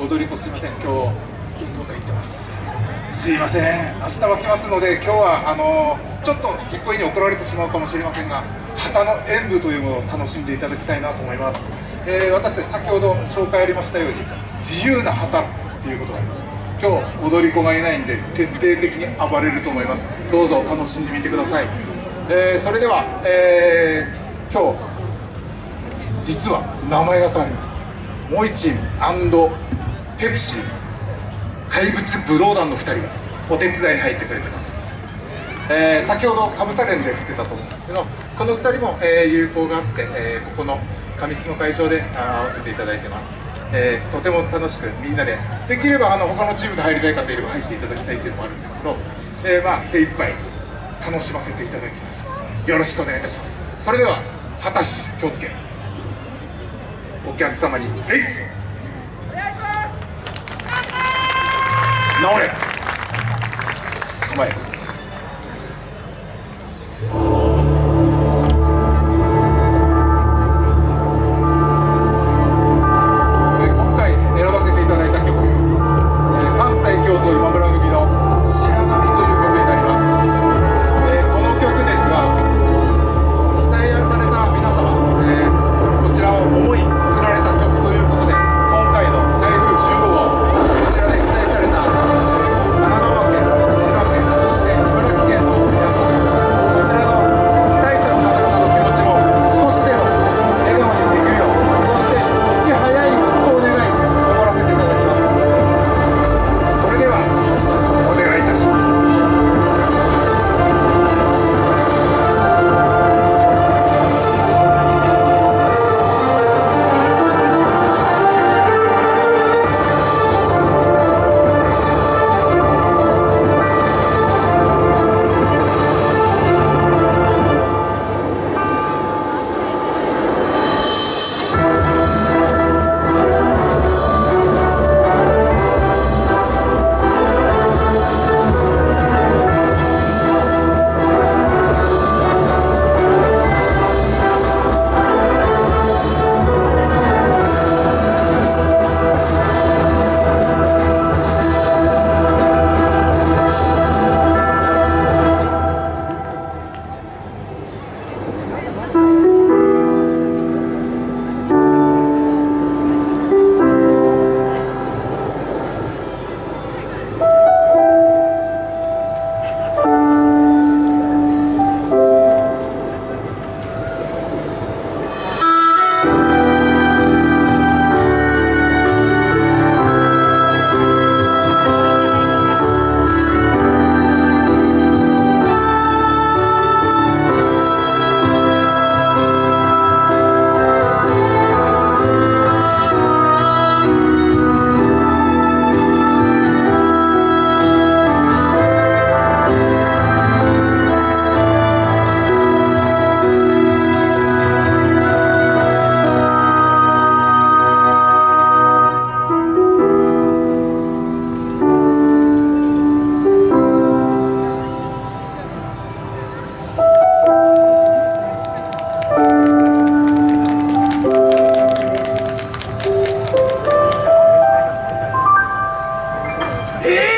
踊り子すいません。今日運動会行ってます。すいません。明日は来ますので今日はあのちょっと実行委員に怒られてしまうかもしれませんが旗の演舞というものを楽しんでいただきたいなと思います、えー私たち先ほど紹介ありましたように自由な旗っていうことがあります。今日踊り子がいないんで徹底的に暴れると思います。どうぞ楽しんでみてください、えーそれでは、えー今日実は名前が変わります。モイチンペプシ怪物武道団の2人がお手伝いに入ってくれてます、えー先ほどかぶさ連で振ってたと思うんですけどこの2人も、えー友好があって、えーここの上須の会場であー会わせていただいてます、えーとても楽しくみんなでできればあの他のチームで入りたい方いれば入っていただきたいっていうのもあるんですけど、えーまあ精一杯楽しませていただきます。よろしくお願いいたします。それでは果たし気をつけお客様に「えい!」Noria. Come on. 예!